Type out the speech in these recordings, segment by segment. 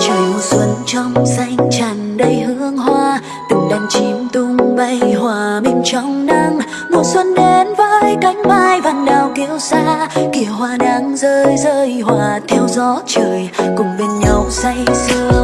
trời mùa xuân trong xanh tràn đầy hương hoa, từng đàn chim tung bay hòa mình trong nắng. Mùa xuân đến với cánh mai vàng đào kiêu xa kìa hoa đang rơi rơi hòa theo gió trời. Cùng bên nhau say sưa.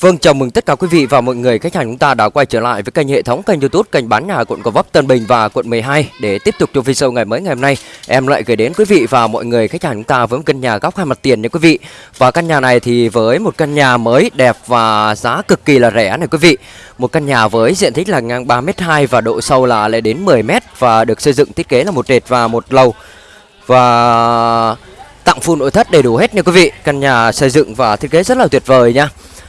Vâng, chào mừng tất cả quý vị và mọi người khách hàng chúng ta đã quay trở lại với kênh hệ thống kênh YouTube kênh bán nhà quận Gò Vấp, Tân Bình và quận 12 để tiếp tục cho video ngày mới ngày hôm nay em lại gửi đến quý vị và mọi người khách hàng chúng ta với một căn nhà góc hai mặt tiền nha quý vị. Và căn nhà này thì với một căn nhà mới đẹp và giá cực kỳ là rẻ này quý vị. Một căn nhà với diện tích là ngang 3m2 và độ sâu là lên đến 10m và được xây dựng thiết kế là một trệt và một lầu. Và tặng full nội thất đầy đủ hết nha quý vị. Căn nhà xây dựng và thiết kế rất là tuyệt vời nha.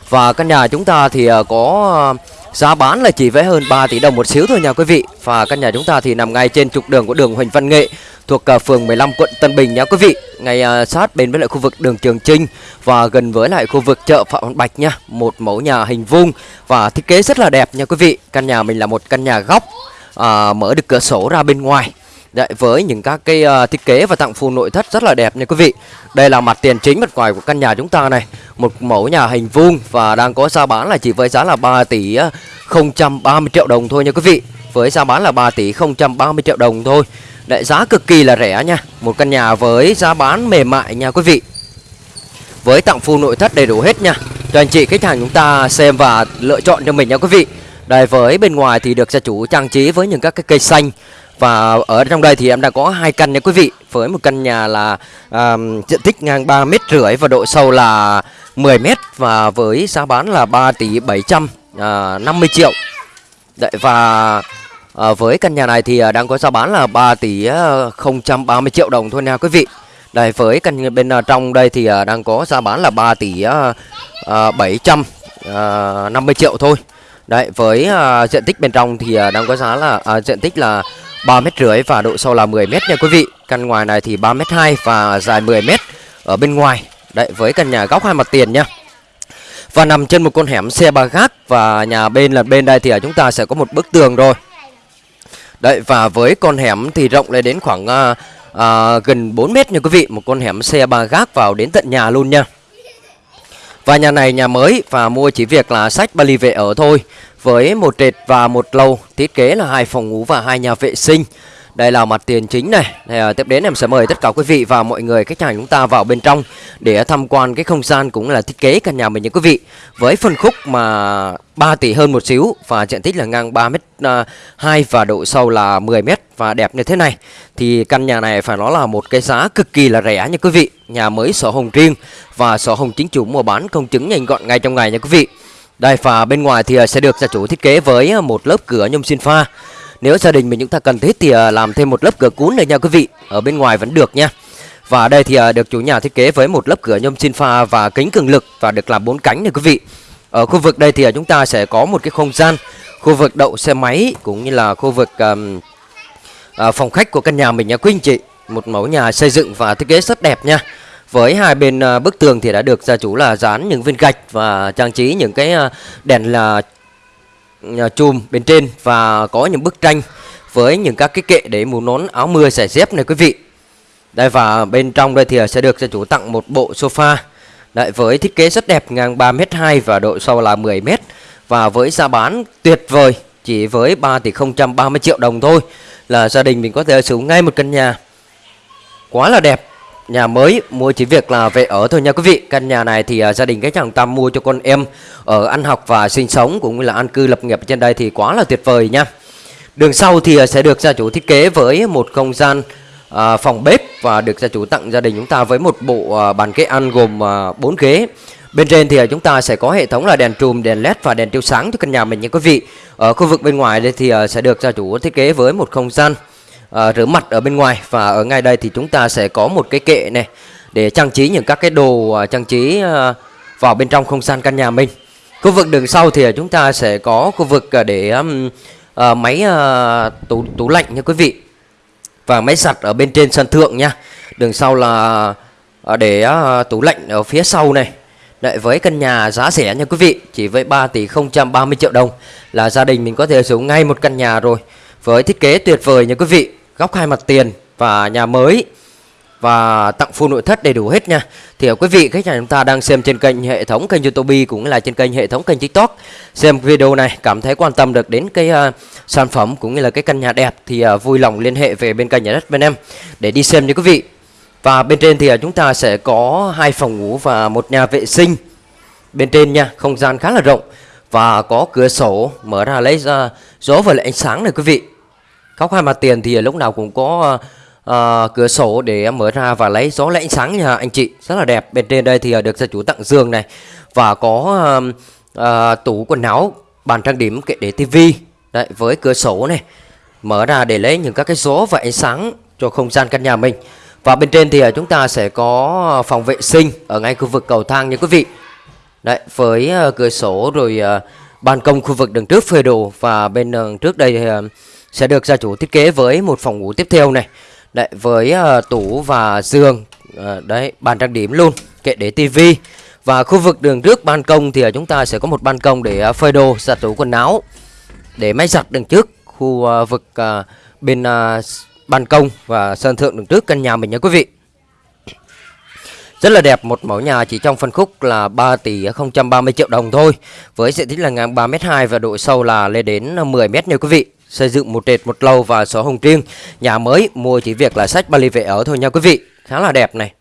Và căn nhà chúng ta thì ờ, có ờ, giá bán là chỉ vẽ hơn 3 tỷ đồng một xíu thôi nha quý vị. Và căn nhà chúng ta thì nằm ngay trên trục đường của đường Huỳnh Văn Nghệ thuộc ờ, phường 15 quận Tân Bình nha quý vị. Ngay sát bên với lại khu vực đường Trường Trinh và gần với lại khu vực chợ Phạm Văn Bạch nha. Một mẫu nhà hình vuông và thiết kế rất là đẹp nha quý vị. Căn nhà mình là một căn nhà góc à, mở được cửa sổ ra bên ngoài. Đấy, với những các cái uh, thiết kế và tặng full nội thất rất là đẹp nha quý vị. Đây là mặt tiền chính mặt ngoài của căn nhà chúng ta này. Một mẫu nhà hình vuông và đang có giá bán là chỉ với giá là 3 tỷ ờ, 030 triệu đồng thôi nha quý vị. Với giá bán là 3 tỷ 030 triệu đồng thôi. Đấy, giá cực kỳ là rẻ nha. Một căn nhà với giá bán mềm mại nha quý vị. Với tặng full nội thất đầy đủ hết nha. Cho anh chị khách hàng chúng ta xem và lựa chọn cho mình nha quý vị. Đây với bên ngoài thì được gia chủ trang trí với những các cái cây xanh và ở trong đây thì em đang có hai căn nha quý vị. Với một căn nhà là um, diện tích ngang 3 mét rưỡi và độ sâu là 10 mét và với giá bán là 3 tỷ 750 à, triệu. Đấy, và à, với căn nhà này thì à, đang có giá bán là 3 tỷ ờ, 030 triệu đồng thôi nha quý vị. Đây với căn bên à, trong đây thì à, đang có giá bán là 3 tỷ à, à, 750 triệu thôi. Đấy với à, diện tích bên trong thì à, đang có giá là à, diện tích là 3 mét rưỡi và độ sâu là 10 mét nha quý vị. Căn ngoài này thì 3 mét 2 và dài 10 mét ở bên ngoài. Đấy với căn nhà góc hai mặt tiền nha. Và nằm trên một con hẻm xe ba gác và nhà bên là bên đây thì chúng ta sẽ có một bức tường rồi. Đấy và với con hẻm thì rộng lên đến khoảng à, à, gần 4 mét nha quý vị. Một con hẻm xe ba gác vào đến tận nhà luôn nha. Và nhà này nhà mới và mua chỉ việc là sách Bali về ở thôi với một trệt và một lầu Thiết kế là hai phòng ngủ và hai nhà vệ sinh. Đây là mặt tiền chính này. Thì, à, Tiếp đến em sẽ mời tất cả quý vị và mọi người khách hàng chúng ta vào bên trong Để tham quan cái không gian cũng là thiết kế căn nhà mình nha quý vị. Với phân khúc mà 3 tỷ hơn một xíu Và diện tích là ngang 3 mét à, 2 và độ sâu là 10 mét Và đẹp như thế này. Thì căn nhà này phải nói là một cái giá cực kỳ là rẻ nha quý vị. Nhà mới sổ hồng riêng Và sổ hồng chính chủ mua bán công chứng nhanh gọn ngay trong ngày nha quý vị. Đây và bên ngoài thì à, sẽ được gia chủ thiết kế với à, một lớp cửa nhôm xin pha Nếu gia đình mình chúng ta cần thiết thì à, làm thêm một lớp cửa cuốn này nha quý vị Ở bên ngoài vẫn được nha và đây thì được chủ nhà thiết kế với một lớp cửa nhôm xin pha và kính cường lực và được làm bốn cánh này quý vị. Ở khu vực đây thì chúng ta sẽ có một cái không gian khu vực đậu xe máy cũng như là khu vực um, à, phòng khách của căn nhà mình nha quý anh chị. Một mẫu nhà xây dựng và thiết kế rất đẹp nha. Với hai bên à, bức tường thì đã được gia chủ là dán những viên gạch và trang trí những cái à, đèn là à, chùm bên trên và có những bức tranh với những các cái kệ để mũ nón áo mưa giày dép này quý vị. Đây và bên trong đây thì sẽ được gia chủ tặng một bộ sofa. Đấy, với thiết kế rất đẹp ngang 3m2 và độ sâu là 10m Và với giá bán tuyệt vời chỉ với 3 tỷ 030 triệu đồng thôi Là gia đình mình có thể sở hữu ngay một căn nhà. Quá là đẹp. Nhà mới mua chỉ việc là về ở thôi nha quý vị Căn nhà này thì uh, gia đình cái chàng Tâm mua cho con em Ở ăn học và sinh sống cũng như là an cư lập nghiệp trên đây thì quá là tuyệt vời nha Đường sau thì uh, sẽ được gia chủ thiết kế với một không gian à, phòng bếp và được gia chủ tặng gia đình chúng ta với một bộ à, bàn ghế ăn gồm à, 4 ghế. Bên trên thì à, chúng ta sẽ có hệ thống là đèn trùm, đèn led và đèn chiếu sáng cho căn nhà mình nha quý vị. Ở khu vực bên ngoài đây thì à, sẽ được gia chủ thiết kế với một không gian à, rửa mặt ở bên ngoài và ở ngay đây thì chúng ta sẽ có một cái kệ này để trang trí những các cái đồ à, trang trí à, vào bên trong không gian căn nhà mình. Khu vực đường sau thì chúng ta sẽ có khu vực à, để um, à, máy à, tủ tủ lạnh nha quý vị và máy giặt ở bên trên sân thượng nha. Đường sau là à, để à, tủ lạnh ở phía sau này. Đấy, với căn nhà giá rẻ nha quý vị, chỉ với 3 tỷ 030 triệu đồng là gia đình mình có thể sử dụng ngay một căn nhà rồi. Với thiết kế tuyệt vời nha quý vị, góc hai mặt tiền và nhà mới và tặng full nội thất đầy đủ hết nha. Thì ờ, quý vị khách hàng chúng ta đang xem trên kênh hệ thống kênh YouTube cũng là trên kênh hệ thống kênh TikTok. Xem video này cảm thấy quan tâm được đến cái uh, sản phẩm cũng như là cái căn nhà đẹp thì uh, vui lòng liên hệ về bên kênh nhà đất bên em để đi xem nha quý vị. Và bên trên thì uh, chúng ta sẽ có hai phòng ngủ và một nhà vệ sinh bên trên nha, không gian khá là rộng và có cửa sổ mở ra lấy ra gió và lại ánh sáng này quý vị. Góc hai mặt tiền thì lúc nào cũng có uh, cửa sổ để mở ra và lấy gió lấy ánh sáng nha anh chị. Rất là đẹp. Bên trên đây thì ờ, được gia chủ tặng giường này và có uh, uh, tủ quần áo bàn trang điểm kệ để tivi đấy với cửa sổ này mở ra để lấy những các cái gió và ánh sáng cho không gian căn nhà mình. Và bên trên thì chúng ta sẽ có phòng vệ sinh ở ngay khu vực cầu thang nha quý vị. Đấy với uh, cửa sổ rồi uh, ban công khu vực đằng trước phơi đồ và bên đằng trước đây thì, uh, sẽ được gia chủ thiết kế với một phòng ngủ tiếp theo này. Đấy, với uh, tủ và giường uh, Đấy, bàn trang điểm luôn Kệ để tivi Và khu vực đường trước ban công thì ờ, chúng ta sẽ có một ban công để phơi đồ, giặt tủ quần áo Để máy giặt đường trước Khu uh, vực uh, bên uh, ban công và sân thượng đường trước căn nhà mình nha quý vị. Rất là đẹp một mẫu nhà chỉ trong phân khúc là 3 tỷ 030 triệu đồng thôi Với diện tích là ngang 3m2 và độ sâu là lên đến 10m nha quý vị. Xây dựng một trệt một lầu và sổ hồng riêng Nhà mới mua chỉ việc là sách Bali về ở thôi nha quý vị Khá là đẹp này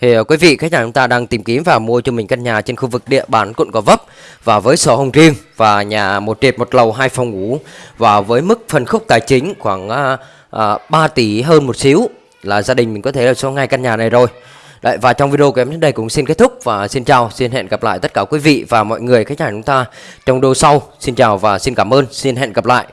thì ờ, quý vị khách hàng chúng ta đang tìm kiếm và mua cho mình căn nhà trên khu vực địa bàn quận Gò Vấp và với sổ hồng riêng và nhà một trệt một lầu hai phòng ngủ và với mức phân khúc tài chính khoảng uh, uh, 3 tỷ hơn một xíu là gia đình mình có thể là số ngay căn nhà này rồi. Đấy, và trong video của em đến đây cũng xin kết thúc và xin chào, xin hẹn gặp lại tất cả quý vị và mọi người khách hàng chúng ta trong video sau. Xin chào và xin cảm ơn, xin hẹn gặp lại.